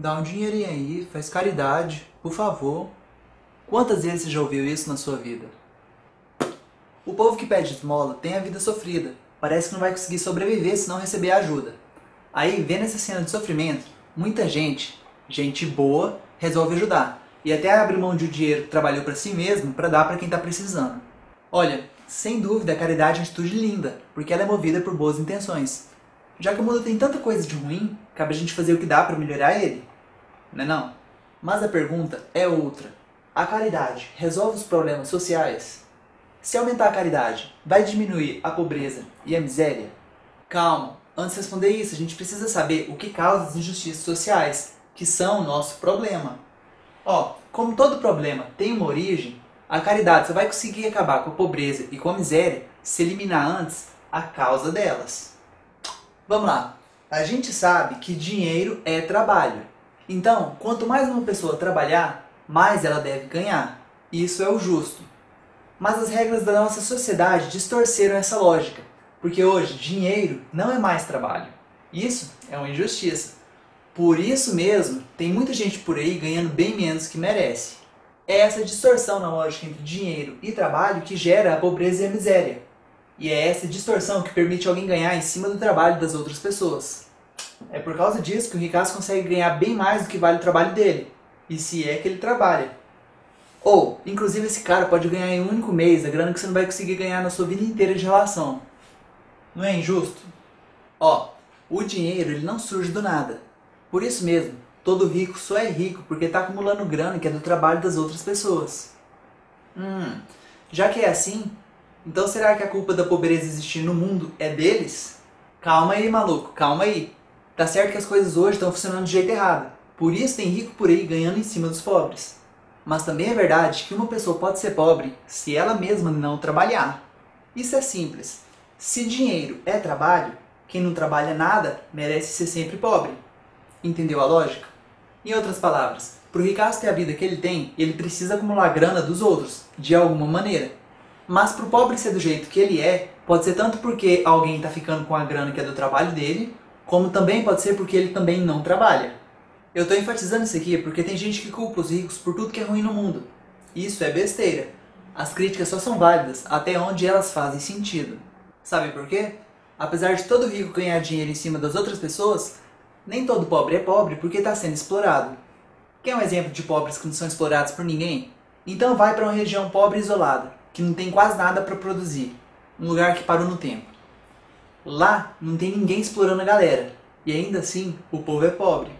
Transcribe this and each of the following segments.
dá um dinheirinho aí, faz caridade, por favor. Quantas vezes você já ouviu isso na sua vida? O povo que pede esmola tem a vida sofrida. Parece que não vai conseguir sobreviver se não receber ajuda. Aí, vendo essa cena de sofrimento, muita gente, gente boa, resolve ajudar. E até abre mão de um dinheiro que trabalhou para si mesmo para dar para quem está precisando. Olha, sem dúvida a caridade é uma atitude linda, porque ela é movida por boas intenções. Já que o mundo tem tanta coisa de ruim, cabe a gente fazer o que dá para melhorar ele. Não é não? Mas a pergunta é outra. A caridade resolve os problemas sociais? Se aumentar a caridade, vai diminuir a pobreza e a miséria? Calma, antes de responder isso, a gente precisa saber o que causa as injustiças sociais, que são o nosso problema. Ó, como todo problema tem uma origem, a caridade só vai conseguir acabar com a pobreza e com a miséria se eliminar antes a causa delas. Vamos lá. A gente sabe que dinheiro é trabalho. Então, quanto mais uma pessoa trabalhar, mais ela deve ganhar. Isso é o justo. Mas as regras da nossa sociedade distorceram essa lógica, porque hoje dinheiro não é mais trabalho. Isso é uma injustiça. Por isso mesmo, tem muita gente por aí ganhando bem menos que merece. É essa distorção na lógica entre dinheiro e trabalho que gera a pobreza e a miséria. E é essa distorção que permite alguém ganhar em cima do trabalho das outras pessoas. É por causa disso que o ricaço consegue ganhar bem mais do que vale o trabalho dele, e se é que ele trabalha. Ou, inclusive esse cara pode ganhar em um único mês a grana que você não vai conseguir ganhar na sua vida inteira de relação. Não é injusto? Ó, o dinheiro ele não surge do nada. Por isso mesmo, todo rico só é rico porque está acumulando grana que é do trabalho das outras pessoas. Hum, já que é assim, então será que a culpa da pobreza existir no mundo é deles? Calma aí, maluco, calma aí. Tá certo que as coisas hoje estão funcionando de jeito errado. Por isso tem rico por aí ganhando em cima dos pobres. Mas também é verdade que uma pessoa pode ser pobre se ela mesma não trabalhar. Isso é simples. Se dinheiro é trabalho, quem não trabalha nada merece ser sempre pobre. Entendeu a lógica? Em outras palavras, para o ricaço ter a vida que ele tem, ele precisa acumular grana dos outros, de alguma maneira. Mas para o pobre ser do jeito que ele é, pode ser tanto porque alguém está ficando com a grana que é do trabalho dele, como também pode ser porque ele também não trabalha. Eu estou enfatizando isso aqui porque tem gente que culpa os ricos por tudo que é ruim no mundo. Isso é besteira. As críticas só são válidas até onde elas fazem sentido. Sabe por quê? Apesar de todo rico ganhar dinheiro em cima das outras pessoas, nem todo pobre é pobre porque está sendo explorado. Quer um exemplo de pobres que não são explorados por ninguém? Então vai para uma região pobre e isolada, que não tem quase nada para produzir, um lugar que parou no tempo. Lá não tem ninguém explorando a galera, e ainda assim o povo é pobre.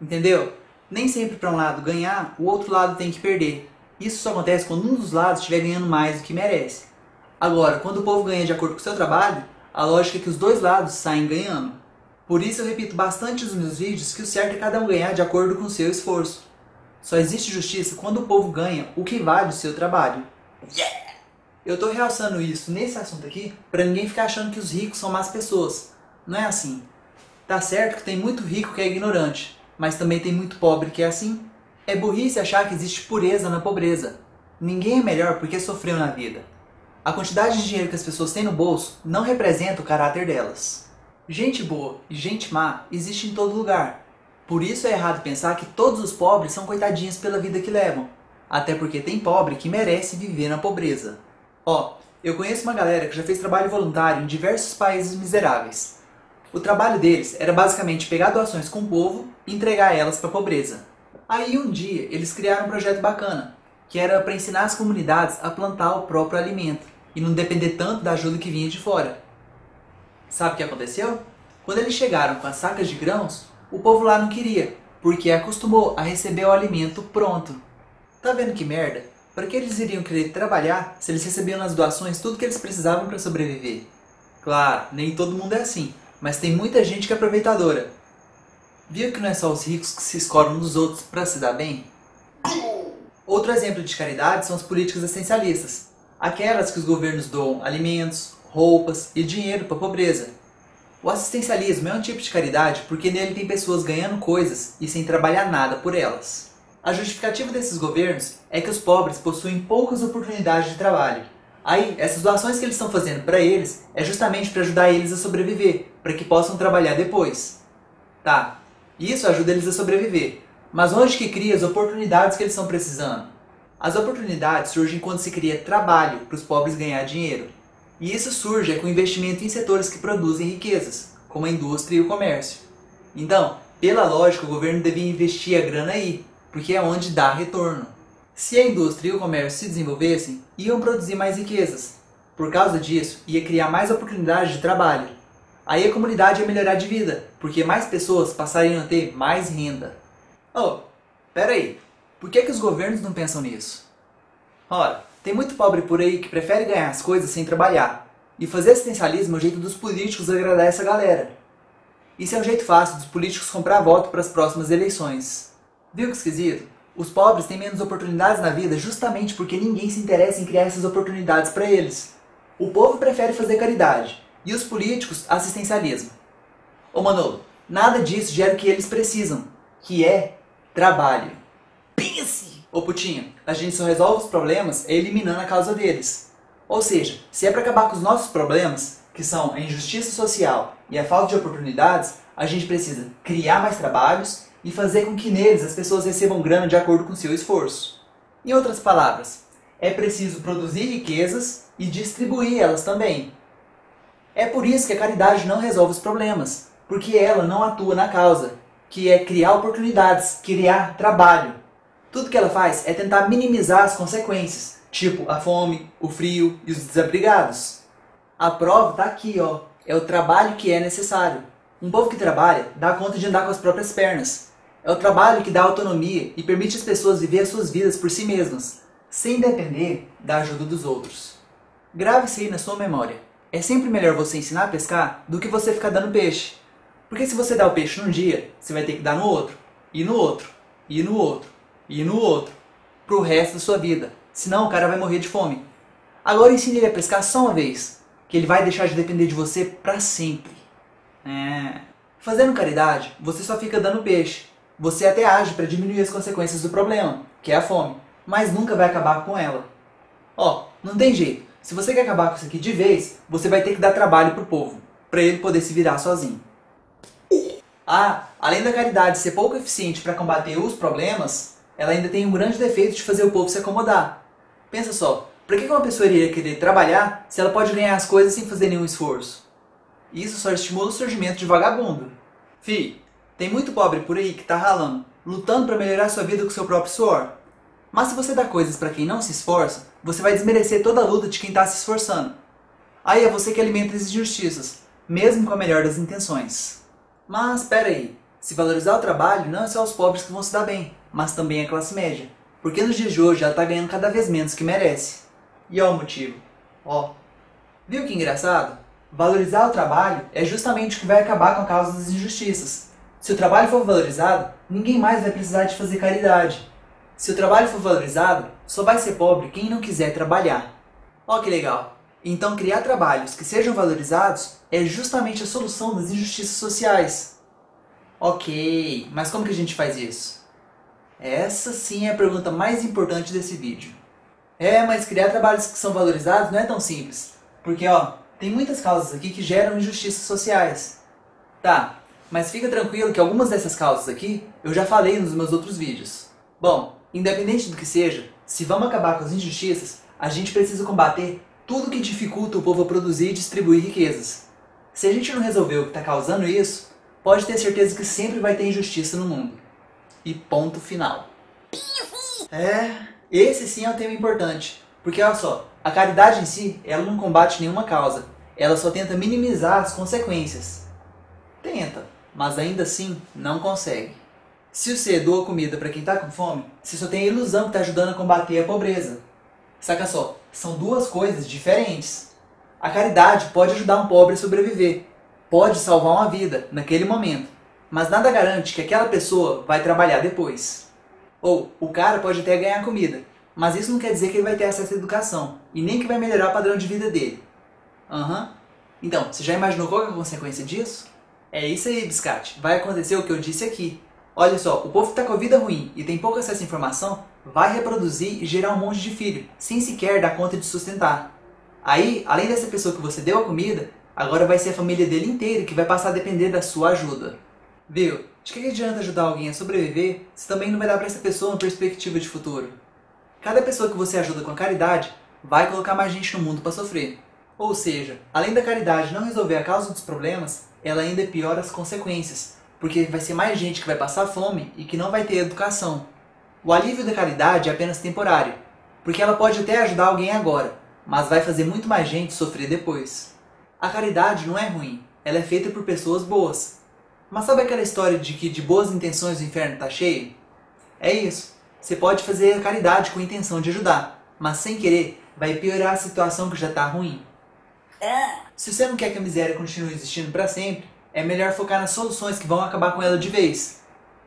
Entendeu? Nem sempre para um lado ganhar, o outro lado tem que perder. Isso só acontece quando um dos lados estiver ganhando mais do que merece. Agora, quando o povo ganha de acordo com o seu trabalho, a lógica é que os dois lados saem ganhando. Por isso eu repito bastante nos meus vídeos que o certo é cada um ganhar de acordo com o seu esforço. Só existe justiça quando o povo ganha o que vale o seu trabalho. Yeah! Eu estou realçando isso nesse assunto aqui para ninguém ficar achando que os ricos são más pessoas. Não é assim. Tá certo que tem muito rico que é ignorante, mas também tem muito pobre que é assim. É burrice achar que existe pureza na pobreza. Ninguém é melhor porque sofreu na vida. A quantidade de dinheiro que as pessoas têm no bolso não representa o caráter delas. Gente boa e gente má existe em todo lugar. Por isso é errado pensar que todos os pobres são coitadinhos pela vida que levam. Até porque tem pobre que merece viver na pobreza. Ó, eu conheço uma galera que já fez trabalho voluntário em diversos países miseráveis. O trabalho deles era basicamente pegar doações com o povo e entregar elas para a pobreza. Aí um dia eles criaram um projeto bacana, que era para ensinar as comunidades a plantar o próprio alimento e não depender tanto da ajuda que vinha de fora. Sabe o que aconteceu? Quando eles chegaram com as sacas de grãos, o povo lá não queria, porque acostumou a receber o alimento pronto. Tá vendo que merda? Para que eles iriam querer trabalhar se eles recebiam nas doações tudo que eles precisavam para sobreviver? Claro, nem todo mundo é assim, mas tem muita gente que é aproveitadora. Viu que não é só os ricos que se escoram nos outros para se dar bem? Outro exemplo de caridade são as políticas essencialistas, aquelas que os governos doam alimentos, roupas e dinheiro para a pobreza. O assistencialismo é um tipo de caridade porque nele tem pessoas ganhando coisas e sem trabalhar nada por elas. A justificativa desses governos é que os pobres possuem poucas oportunidades de trabalho. Aí, essas doações que eles estão fazendo para eles é justamente para ajudar eles a sobreviver, para que possam trabalhar depois. Tá, isso ajuda eles a sobreviver. Mas onde que cria as oportunidades que eles estão precisando? As oportunidades surgem quando se cria trabalho para os pobres ganhar dinheiro. E isso surge é com investimento em setores que produzem riquezas, como a indústria e o comércio. Então, pela lógica, o governo devia investir a grana aí, porque é onde dá retorno. Se a indústria e o comércio se desenvolvessem, iam produzir mais riquezas. Por causa disso, ia criar mais oportunidades de trabalho. Aí a comunidade ia melhorar de vida, porque mais pessoas passariam a ter mais renda. Oh, pera aí. Por que, que os governos não pensam nisso? Ora, tem muito pobre por aí que prefere ganhar as coisas sem trabalhar. E fazer assistencialismo é o jeito dos políticos agradar essa galera. Isso é um jeito fácil dos políticos comprar voto para as próximas eleições. Viu que esquisito? Os pobres têm menos oportunidades na vida justamente porque ninguém se interessa em criar essas oportunidades para eles. O povo prefere fazer caridade e os políticos assistencialismo. Ô Manolo, nada disso gera o que eles precisam, que é trabalho. Pense! Ô Putinho, a gente só resolve os problemas eliminando a causa deles. Ou seja, se é para acabar com os nossos problemas, que são a injustiça social e a falta de oportunidades, a gente precisa criar mais trabalhos e fazer com que neles as pessoas recebam grana de acordo com seu esforço. Em outras palavras, é preciso produzir riquezas e distribuir elas também. É por isso que a caridade não resolve os problemas, porque ela não atua na causa, que é criar oportunidades, criar trabalho. Tudo que ela faz é tentar minimizar as consequências, tipo a fome, o frio e os desabrigados. A prova está aqui, ó. É o trabalho que é necessário. Um povo que trabalha dá conta de andar com as próprias pernas, é o trabalho que dá autonomia e permite as pessoas viver as suas vidas por si mesmas, sem depender da ajuda dos outros. Grave isso aí na sua memória. É sempre melhor você ensinar a pescar do que você ficar dando peixe. Porque se você dá o peixe num dia, você vai ter que dar no outro, e no outro, e no outro, e no outro, pro resto da sua vida. Senão o cara vai morrer de fome. Agora ensine ele a pescar só uma vez, que ele vai deixar de depender de você para sempre. É. Fazendo caridade, você só fica dando peixe, você até age para diminuir as consequências do problema, que é a fome, mas nunca vai acabar com ela. Ó, não tem jeito. Se você quer acabar com isso aqui de vez, você vai ter que dar trabalho pro povo, para ele poder se virar sozinho. Ah, além da caridade ser pouco eficiente para combater os problemas, ela ainda tem um grande defeito de fazer o povo se acomodar. Pensa só, por que uma pessoa iria querer trabalhar se ela pode ganhar as coisas sem fazer nenhum esforço? Isso só estimula o surgimento de vagabundo. Fi, tem muito pobre por aí que está ralando, lutando para melhorar sua vida com seu próprio suor. Mas se você dá coisas para quem não se esforça, você vai desmerecer toda a luta de quem está se esforçando. Aí é você que alimenta as injustiças, mesmo com a melhor das intenções. Mas espera aí, se valorizar o trabalho não é só os pobres que vão se dar bem, mas também a classe média. Porque nos dias de hoje ela está ganhando cada vez menos que merece. E ó o motivo. Ó. Viu que engraçado? Valorizar o trabalho é justamente o que vai acabar com a causa das injustiças. Se o trabalho for valorizado, ninguém mais vai precisar de fazer caridade. Se o trabalho for valorizado, só vai ser pobre quem não quiser trabalhar. Ó que legal! Então criar trabalhos que sejam valorizados é justamente a solução das injustiças sociais. Ok, mas como que a gente faz isso? Essa sim é a pergunta mais importante desse vídeo. É, mas criar trabalhos que são valorizados não é tão simples. Porque, ó, tem muitas causas aqui que geram injustiças sociais. Tá, mas fica tranquilo que algumas dessas causas aqui eu já falei nos meus outros vídeos. Bom, independente do que seja, se vamos acabar com as injustiças, a gente precisa combater tudo que dificulta o povo a produzir e distribuir riquezas. Se a gente não resolver o que está causando isso, pode ter certeza que sempre vai ter injustiça no mundo. E ponto final. É, esse sim é um tema importante. Porque olha só, a caridade em si, ela não combate nenhuma causa. Ela só tenta minimizar as consequências. Tenta mas ainda assim não consegue. Se você doa comida para quem está com fome, você só tem a ilusão que está ajudando a combater a pobreza. Saca só, são duas coisas diferentes. A caridade pode ajudar um pobre a sobreviver, pode salvar uma vida naquele momento, mas nada garante que aquela pessoa vai trabalhar depois. Ou o cara pode até ganhar comida, mas isso não quer dizer que ele vai ter acesso à educação e nem que vai melhorar o padrão de vida dele. Aham. Uhum. Então, você já imaginou qual é a consequência disso? É isso aí, biscate. Vai acontecer o que eu disse aqui. Olha só, o povo que está com a vida ruim e tem pouco acesso à informação vai reproduzir e gerar um monte de filho, sem sequer dar conta de sustentar. Aí, além dessa pessoa que você deu a comida, agora vai ser a família dele inteira que vai passar a depender da sua ajuda. Viu? De que adianta ajudar alguém a sobreviver se também não vai dar para essa pessoa uma perspectiva de futuro? Cada pessoa que você ajuda com a caridade vai colocar mais gente no mundo para sofrer. Ou seja, além da caridade não resolver a causa dos problemas, ela ainda piora as consequências, porque vai ser mais gente que vai passar fome e que não vai ter educação. O alívio da caridade é apenas temporário, porque ela pode até ajudar alguém agora, mas vai fazer muito mais gente sofrer depois. A caridade não é ruim, ela é feita por pessoas boas, mas sabe aquela história de que de boas intenções o inferno está cheio? É isso. Você pode fazer caridade com a intenção de ajudar, mas sem querer vai piorar a situação que já está ruim. Se você não quer que a miséria continue existindo para sempre, é melhor focar nas soluções que vão acabar com ela de vez.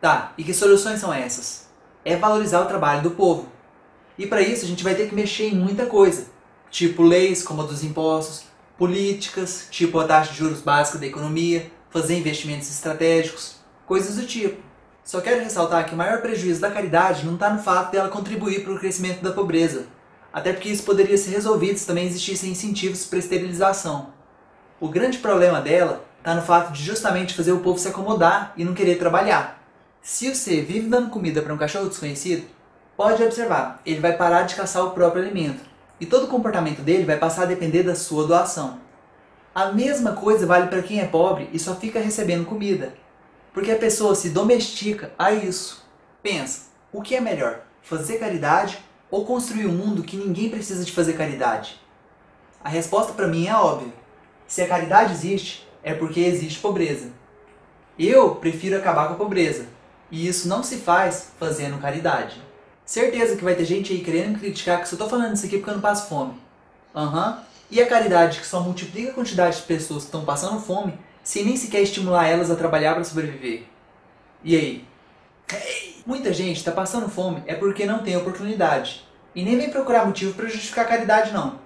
Tá, e que soluções são essas? É valorizar o trabalho do povo. E para isso a gente vai ter que mexer em muita coisa, tipo leis como a dos impostos, políticas, tipo a taxa de juros básica da economia, fazer investimentos estratégicos, coisas do tipo. Só quero ressaltar que o maior prejuízo da caridade não está no fato dela contribuir para o crescimento da pobreza, até porque isso poderia ser resolvido se também existissem incentivos para esterilização. O grande problema dela está no fato de justamente fazer o povo se acomodar e não querer trabalhar. Se você vive dando comida para um cachorro desconhecido, pode observar, ele vai parar de caçar o próprio alimento, e todo o comportamento dele vai passar a depender da sua doação. A mesma coisa vale para quem é pobre e só fica recebendo comida. Porque a pessoa se domestica a isso. Pensa, o que é melhor? Fazer caridade ou construir um mundo que ninguém precisa de fazer caridade? A resposta para mim é óbvia. Se a caridade existe, é porque existe pobreza. Eu prefiro acabar com a pobreza. E isso não se faz fazendo caridade. Certeza que vai ter gente aí querendo criticar que eu tô falando isso aqui porque eu não passo fome. Aham, uhum. E a caridade, que só multiplica a quantidade de pessoas que estão passando fome, sem nem sequer estimular elas a trabalhar para sobreviver. E aí? Muita gente está passando fome é porque não tem oportunidade. E nem vem procurar motivo para justificar a caridade, não.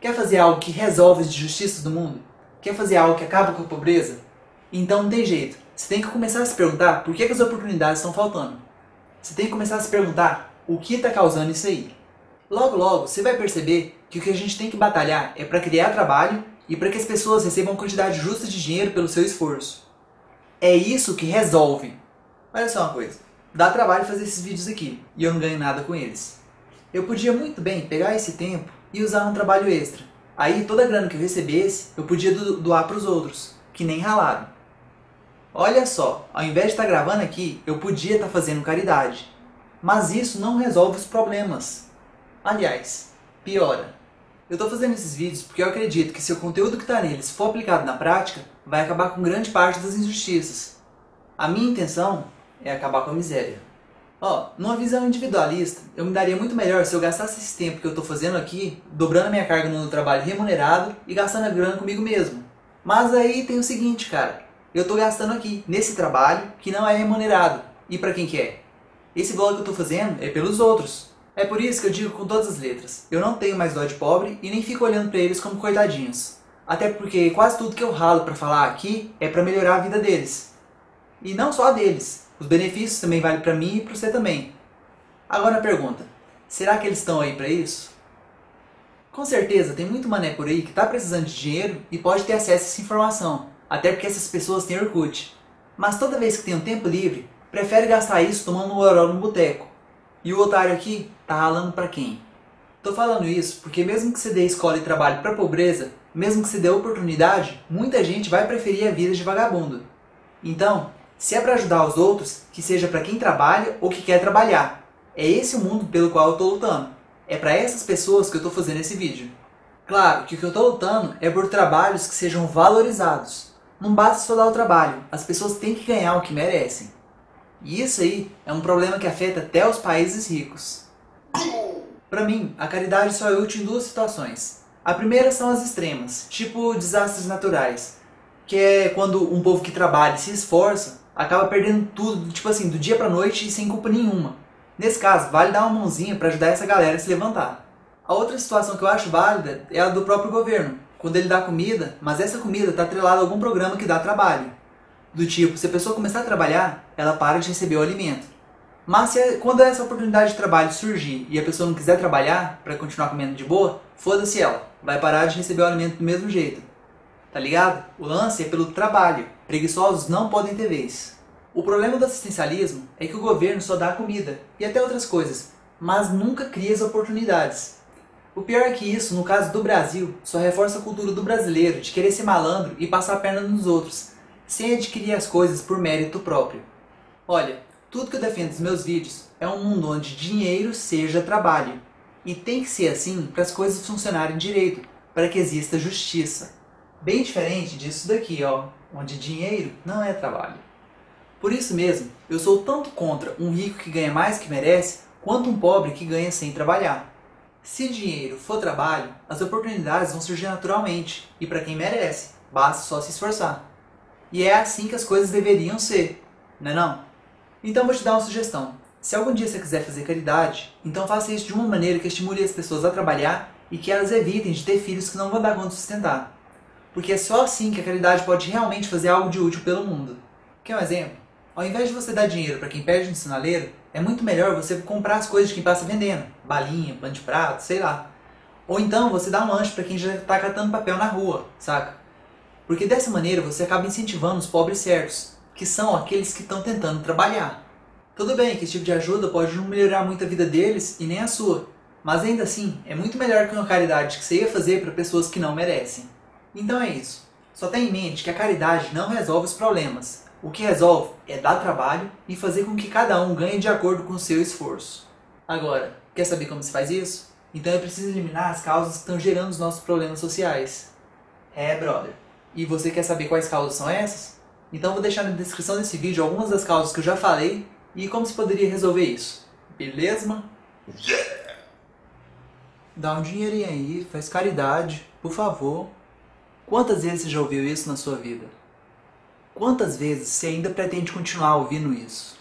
Quer fazer algo que resolve as injustiças do mundo? Quer fazer algo que acaba com a pobreza? Então não tem jeito. Você tem que começar a se perguntar por que, que as oportunidades estão faltando. Você tem que começar a se perguntar o que está causando isso aí. Logo, logo, você vai perceber que o que a gente tem que batalhar é para criar trabalho e para que as pessoas recebam quantidade justa de dinheiro pelo seu esforço. É isso que resolve. Olha só uma coisa, dá trabalho fazer esses vídeos aqui e eu não ganho nada com eles. Eu podia muito bem pegar esse tempo e usar um trabalho extra. Aí toda a grana que eu recebesse eu podia doar para os outros, que nem ralaram. Olha só, ao invés de estar tá gravando aqui, eu podia estar tá fazendo caridade. Mas isso não resolve os problemas. Aliás, piora. Eu estou fazendo esses vídeos porque eu acredito que se o conteúdo que está neles for aplicado na prática, vai acabar com grande parte das injustiças. A minha intenção é acabar com a miséria. Ó, numa visão individualista, eu me daria muito melhor se eu gastasse esse tempo que eu estou fazendo aqui, dobrando a minha carga no trabalho remunerado e gastando a grana comigo mesmo. Mas aí tem o seguinte, cara, eu estou gastando aqui, nesse trabalho, que não é remunerado. E para quem que é? Esse vlog que eu estou fazendo é pelos outros. É por isso que eu digo com todas as letras, eu não tenho mais dó de pobre e nem fico olhando para eles como coitadinhos. Até porque quase tudo que eu ralo para falar aqui é para melhorar a vida deles. E não só deles, os benefícios também valem para mim e para você também. Agora a pergunta, será que eles estão aí para isso? Com certeza tem muito mané por aí que está precisando de dinheiro e pode ter acesso a essa informação, até porque essas pessoas têm Orkut. Mas toda vez que tem um tempo livre, prefere gastar isso tomando um oró no boteco e o otário aqui tá ralando para quem? Tô falando isso porque mesmo que você dê escola e trabalho para pobreza, mesmo que você dê oportunidade, muita gente vai preferir a vida de vagabundo. Então, se é para ajudar os outros, que seja para quem trabalha ou que quer trabalhar. É esse o mundo pelo qual eu tô lutando. É para essas pessoas que eu tô fazendo esse vídeo. Claro que o que eu tô lutando é por trabalhos que sejam valorizados. Não basta só dar o trabalho, as pessoas têm que ganhar o que merecem. E isso aí é um problema que afeta até os países ricos. Para mim, a caridade só é útil em duas situações. A primeira são as extremas, tipo desastres naturais, que é quando um povo que trabalha e se esforça acaba perdendo tudo, tipo assim, do dia pra noite e sem culpa nenhuma. Nesse caso, vale dar uma mãozinha para ajudar essa galera a se levantar. A outra situação que eu acho válida é a do próprio governo, quando ele dá comida, mas essa comida está atrelada a algum programa que dá trabalho. Do tipo, se a pessoa começar a trabalhar, ela para de receber o alimento. Mas se, quando essa oportunidade de trabalho surgir e a pessoa não quiser trabalhar para continuar comendo de boa, foda-se ela, vai parar de receber o alimento do mesmo jeito. Tá ligado? O lance é pelo trabalho. Preguiçosos não podem ter vez. O problema do assistencialismo é que o governo só dá comida e até outras coisas, mas nunca cria as oportunidades. O pior é que isso, no caso do Brasil, só reforça a cultura do brasileiro de querer ser malandro e passar a perna nos outros, sem adquirir as coisas por mérito próprio. Olha, tudo que eu defendo nos meus vídeos é um mundo onde dinheiro seja trabalho. E tem que ser assim para as coisas funcionarem direito, para que exista justiça. Bem diferente disso daqui, ó, onde dinheiro não é trabalho. Por isso mesmo, eu sou tanto contra um rico que ganha mais que merece, quanto um pobre que ganha sem trabalhar. Se dinheiro for trabalho, as oportunidades vão surgir naturalmente, e para quem merece, basta só se esforçar. E é assim que as coisas deveriam ser, não é não? Então vou te dar uma sugestão. Se algum dia você quiser fazer caridade, então faça isso de uma maneira que estimule as pessoas a trabalhar e que elas evitem de ter filhos que não vão dar conta de sustentar. Porque é só assim que a caridade pode realmente fazer algo de útil pelo mundo. Quer um exemplo? Ao invés de você dar dinheiro para quem perde no sinaleiro, é muito melhor você comprar as coisas de quem passa vendendo. Balinha, pano de prato, sei lá. Ou então você dá um lanche para quem já está catando papel na rua, saca? Porque dessa maneira você acaba incentivando os pobres certos, que são aqueles que estão tentando trabalhar. Tudo bem que esse tipo de ajuda pode não melhorar muito a vida deles e nem a sua, mas ainda assim é muito melhor que uma caridade que você ia fazer para pessoas que não merecem. Então é isso. Só tenha em mente que a caridade não resolve os problemas. O que resolve é dar trabalho e fazer com que cada um ganhe de acordo com o seu esforço. Agora, quer saber como se faz isso? Então é preciso eliminar as causas que estão gerando os nossos problemas sociais. É, brother. E você quer saber quais causas são essas? Então vou deixar na descrição desse vídeo algumas das causas que eu já falei e como se poderia resolver isso. Beleza? Yeah! Dá um dinheirinho aí, faz caridade, por favor. Quantas vezes você já ouviu isso na sua vida? Quantas vezes você ainda pretende continuar ouvindo isso?